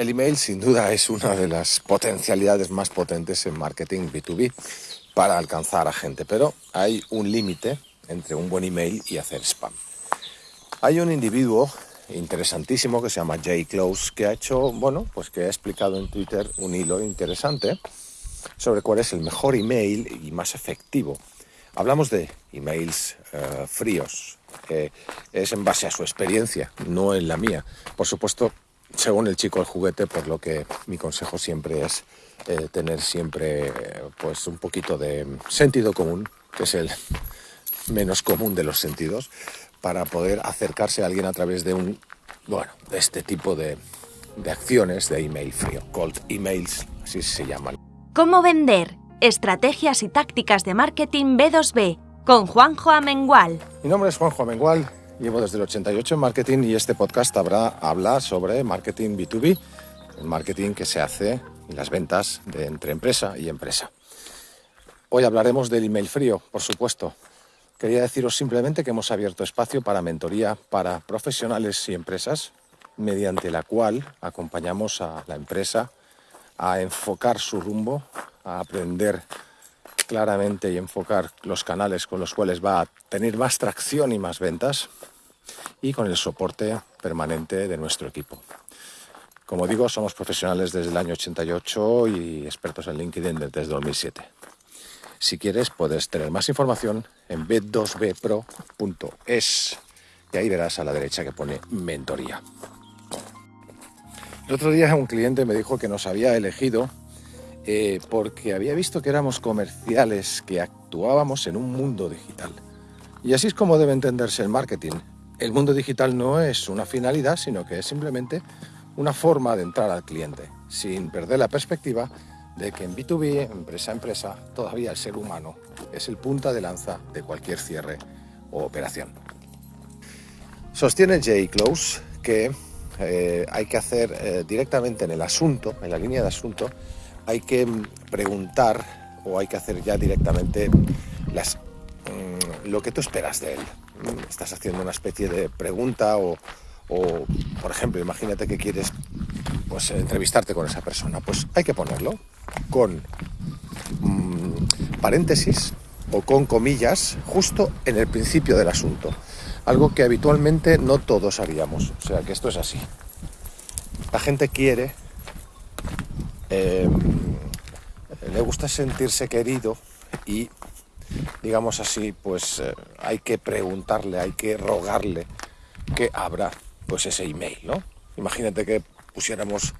El email sin duda es una de las potencialidades más potentes en marketing B2B para alcanzar a gente, pero hay un límite entre un buen email y hacer spam. Hay un individuo interesantísimo que se llama Jay Close que ha hecho, bueno, pues que ha explicado en Twitter un hilo interesante sobre cuál es el mejor email y más efectivo. Hablamos de emails eh, fríos, es en base a su experiencia, no en la mía. Por supuesto, según el chico el juguete, por lo que mi consejo siempre es eh, tener siempre pues un poquito de sentido común, que es el menos común de los sentidos, para poder acercarse a alguien a través de un, bueno, de este tipo de, de acciones de email frío, cold emails, así se llaman. ¿Cómo vender? Estrategias y tácticas de marketing B2B con Juanjo Amengual. Mi nombre es Juanjo Amengual Llevo desde el 88 en marketing y este podcast habrá, habla sobre marketing B2B, el marketing que se hace en las ventas entre empresa y empresa. Hoy hablaremos del email frío, por supuesto. Quería deciros simplemente que hemos abierto espacio para mentoría para profesionales y empresas, mediante la cual acompañamos a la empresa a enfocar su rumbo, a aprender claramente y enfocar los canales con los cuales va a tener más tracción y más ventas y con el soporte permanente de nuestro equipo. Como digo, somos profesionales desde el año 88 y expertos en LinkedIn desde 2007. Si quieres, puedes tener más información en b2bpro.es y ahí verás a la derecha que pone mentoría. El otro día un cliente me dijo que nos había elegido eh, porque había visto que éramos comerciales, que actuábamos en un mundo digital. Y así es como debe entenderse el marketing. El mundo digital no es una finalidad, sino que es simplemente una forma de entrar al cliente, sin perder la perspectiva de que en B2B, empresa a empresa, todavía el ser humano es el punta de lanza de cualquier cierre o operación. Sostiene Jay Close que eh, hay que hacer eh, directamente en el asunto, en la línea de asunto, hay que preguntar o hay que hacer ya directamente mm, lo que tú esperas de él. Estás haciendo una especie de pregunta o, por ejemplo, imagínate que quieres pues, entrevistarte con esa persona. Pues hay que ponerlo con mm, paréntesis o con comillas justo en el principio del asunto. Algo que habitualmente no todos haríamos. O sea que esto es así. La gente quiere Em, le gusta sentirse querido y, digamos así, pues eh, hay que preguntarle, hay que rogarle que abra pues ese email, ¿no? Imagínate que pusiéramos,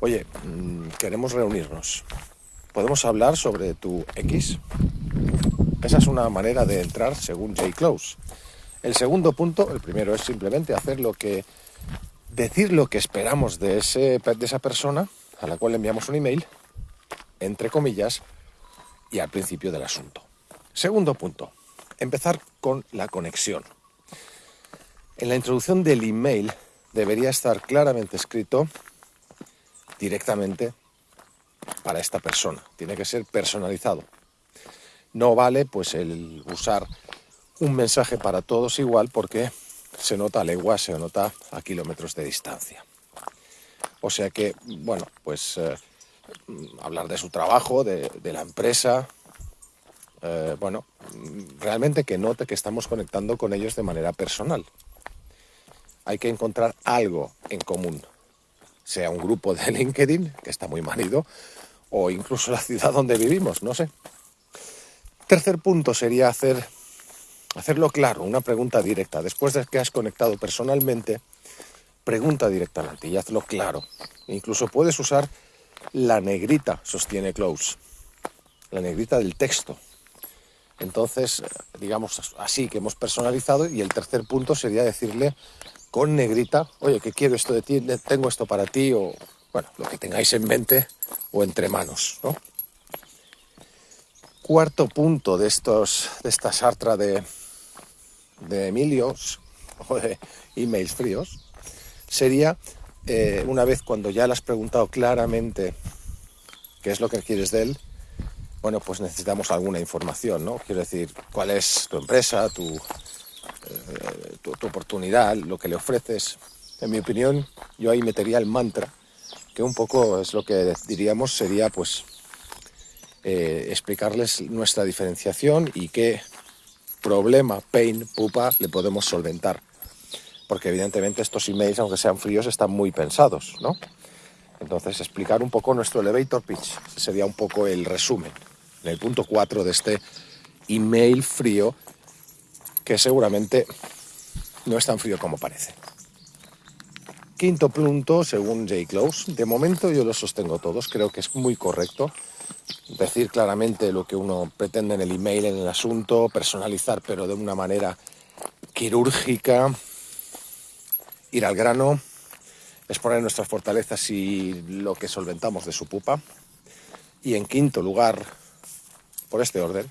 oye, mm, queremos reunirnos, ¿podemos hablar sobre tu X? Esa es una manera de entrar según J. Close. El segundo punto, el primero es simplemente hacer lo que, decir lo que esperamos de, ese, de esa persona a la cual enviamos un email, entre comillas, y al principio del asunto. Segundo punto, empezar con la conexión. En la introducción del email debería estar claramente escrito directamente para esta persona. Tiene que ser personalizado. No vale pues el usar un mensaje para todos igual porque se nota a leguas, se nota a kilómetros de distancia. O sea que, bueno, pues eh, hablar de su trabajo, de, la empresa, eh, bueno, realmente que note que estamos conectando con ellos de manera personal. Hay que encontrar algo en común, sea un grupo de LinkedIn, que está muy manido, o incluso la ciudad donde vivimos, no sé. Tercer punto sería hacer, hacerlo claro, una pregunta directa. Después de que has conectado personalmente, pregunta directamente y hazlo claro. Incluso puedes usar la negrita, sostiene Close, la negrita del texto. Entonces, digamos así que hemos personalizado y el tercer punto sería decirle con negrita, oye, que quiero esto de ti, tengo esto para ti o, bueno, lo que tengáis en mente o entre manos, ¿no? Cuarto punto de, estos, de esta sartra de, de Emilios o de emails fríos sería, eh, una vez cuando ya le has preguntado claramente qué es lo que quieres de él, bueno, pues necesitamos alguna información, ¿no? Quiero decir, cuál es tu empresa, tu, eh, oportunidad, lo que le ofreces. En mi opinión, yo ahí metería el mantra que un poco es lo que diríamos sería pues eh, explicarles nuestra diferenciación y qué problema, pain, pupa le podemos solventar. Porque evidentemente estos emails, aunque sean fríos, están muy pensados, ¿no? Entonces, explicar un poco nuestro elevator pitch sería un poco el resumen, en el punto 4 de este email frío, que seguramente no es tan frío como parece. Quinto punto, según J. Close, de momento yo lo sostengo todos, creo que es muy correcto decir claramente lo que uno pretende en el email, en el asunto, personalizar pero de una manera quirúrgica, ir al grano, exponer nuestras fortalezas y lo que solventamos de su pupa. Y en quinto lugar, por este orden,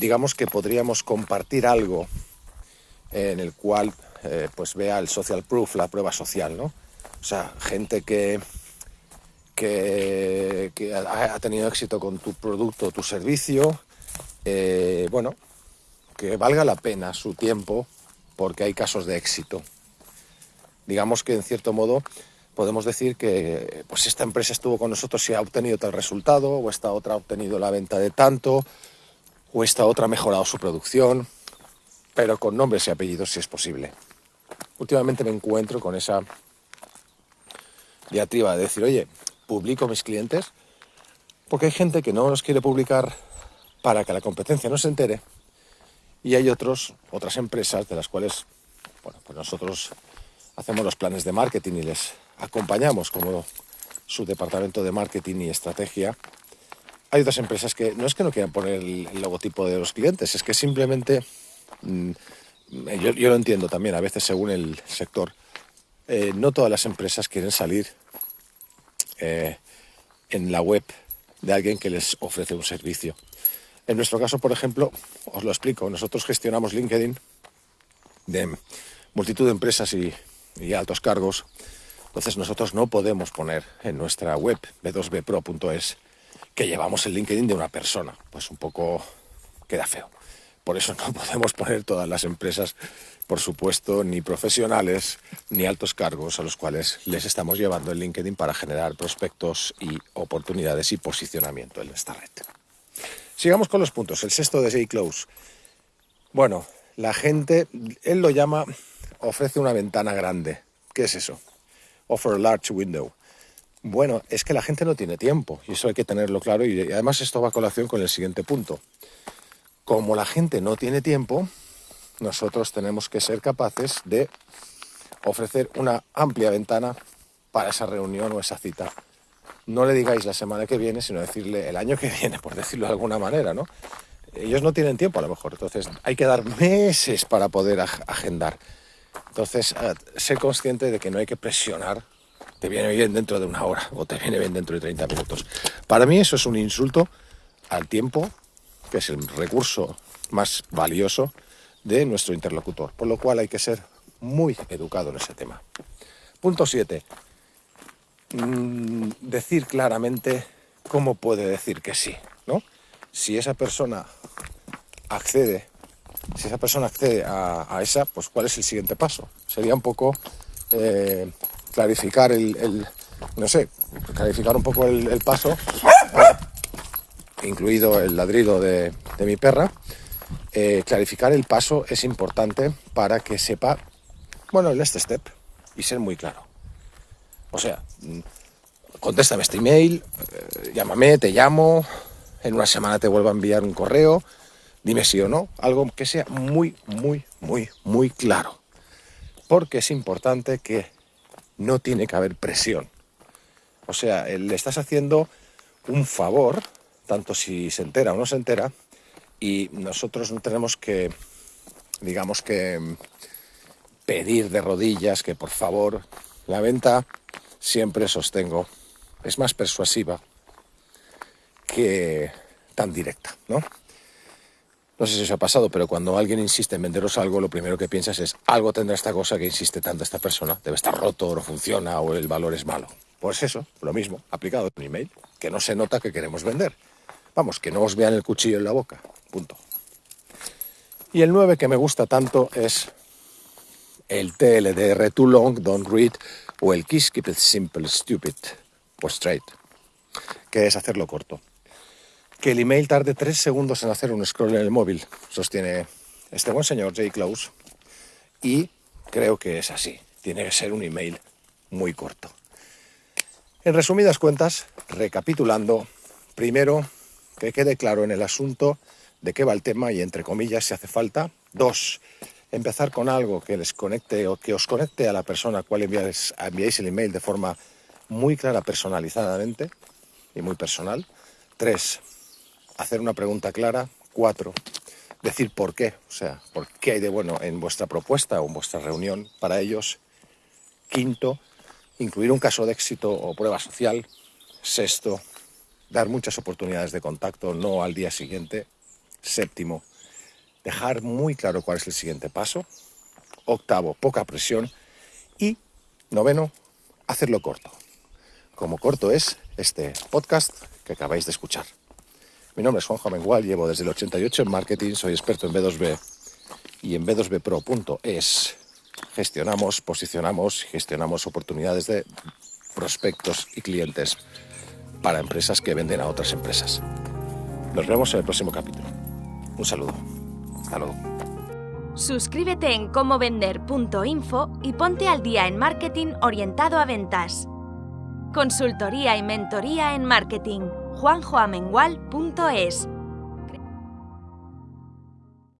digamos que podríamos compartir algo en el cual eh, pues vea el social proof, la prueba social, ¿no? O sea, gente que, que, ha tenido éxito con tu producto o tu servicio, eh, bueno, que valga la pena su tiempo porque hay casos de éxito. Digamos que en cierto modo podemos decir que pues esta empresa estuvo con nosotros y ha obtenido tal resultado, o esta otra ha obtenido la venta de tanto, o esta otra ha mejorado su producción, pero con nombres y apellidos si es posible. Últimamente me encuentro con esa diatriba de decir, oye, publico mis clientes, porque hay gente que no los quiere publicar para que la competencia no se entere, y hay otros, otras empresas de las cuales, bueno, pues nosotros hacemos los planes de marketing y les acompañamos como su departamento de marketing y estrategia. Hay otras empresas que no es que no quieran poner el logotipo de los clientes, es que simplemente mm, yo, lo entiendo también, a veces según el sector, eh, no todas las empresas quieren salir eh, en la web de alguien que les ofrece un servicio. En nuestro caso, por ejemplo, os lo explico, nosotros gestionamos LinkedIn de multitud de empresas y altos cargos, entonces nosotros no podemos poner en nuestra web b2bpro.es que llevamos el LinkedIn de una persona, pues un poco queda feo. Por eso no podemos poner todas las empresas, por supuesto, ni profesionales ni altos cargos a los cuales les estamos llevando el LinkedIn para generar prospectos y oportunidades y posicionamiento en esta red. Sigamos con los puntos. El sexto de Jay Close. Bueno, la gente, él lo llama, ofrece una ventana grande. ¿Qué es eso? Offer a large window. Bueno, es que la gente no tiene tiempo y eso hay que tenerlo claro y además esto va a colación con el siguiente punto. Como la gente no tiene tiempo, nosotros tenemos que ser capaces de ofrecer una amplia ventana para esa reunión o esa cita. No le digáis la semana que viene, sino decirle el año que viene, por decirlo de alguna manera, ¿no? Ellos no tienen tiempo a lo mejor, entonces hay que dar meses para poder agendar. Entonces, eh, sé consciente de que no hay que presionar, te viene bien dentro de una hora o te viene bien dentro de 30 minutos. Para mí eso es un insulto al tiempo que es el recurso más valioso de nuestro interlocutor, por lo cual hay que ser muy educado en ese tema. Punto 7. Mm, decir claramente cómo puede decir que sí, ¿no? Si esa persona accede, si esa persona accede a, esa, pues cuál es el siguiente paso. Sería un poco eh, clarificar el, no sé, clarificar un poco el paso incluido el ladrido de, mi perra, eh, clarificar el paso es importante para que sepa, bueno, el este step y ser muy claro. O sea, contéstame este email, eh, llámame, te llamo, en una semana te vuelvo a enviar un correo, dime sí o no, algo que sea muy, muy, muy, muy claro. Porque es importante que no tiene que haber presión. O sea, le estás haciendo un favor tanto si se entera o no se entera, y nosotros no tenemos que, digamos que, pedir de rodillas que por favor la venta siempre sostengo es más persuasiva que tan directa, ¿no? No sé si os ha pasado, pero cuando alguien insiste en venderos algo, lo primero que piensas es algo tendrá esta cosa que insiste tanto esta persona, debe estar roto, o no funciona o el valor es malo. Pues eso, lo mismo, aplicado en email, que no se nota que queremos vender. Vamos, que no os vean el cuchillo en la boca. Punto. Y el 9 que me gusta tanto es el TLDR, Too Long, Don't Read, o el Kiss Keep It Simple Stupid o Straight, que es hacerlo corto. Que el email tarde tres segundos en hacer un scroll en el móvil, sostiene este buen señor Jay Close, y creo que es así. Tiene que ser un email muy corto. En resumidas cuentas, recapitulando, primero, que quede claro en el asunto de qué va el tema y entre comillas si hace falta. Dos, empezar con algo que les conecte o que os conecte a la persona a cual enviáis, enviáis el email de forma muy clara, personalizadamente y muy personal. Tres, hacer una pregunta clara. Cuatro, decir por qué, o sea, por qué hay de bueno en vuestra propuesta o en vuestra reunión para ellos. Quinto, incluir un caso de éxito o prueba social. Sexto, dar muchas oportunidades de contacto, no al día siguiente. Séptimo, dejar muy claro cuál es el siguiente paso. Octavo, poca presión. Y noveno, hacerlo corto. Como corto es este podcast que acabáis de escuchar. Mi nombre es Juanjo Mengual, llevo desde el 88 en marketing, soy experto en B2B y en b2bpro.es gestionamos, posicionamos gestionamos oportunidades de prospectos y clientes para empresas que venden a otras empresas. Nos vemos en el próximo capítulo. Un saludo. Hasta luego. Suscríbete en comovender.info y ponte al día en marketing orientado a ventas. Consultoría y mentoría en marketing. juanjoamengual.es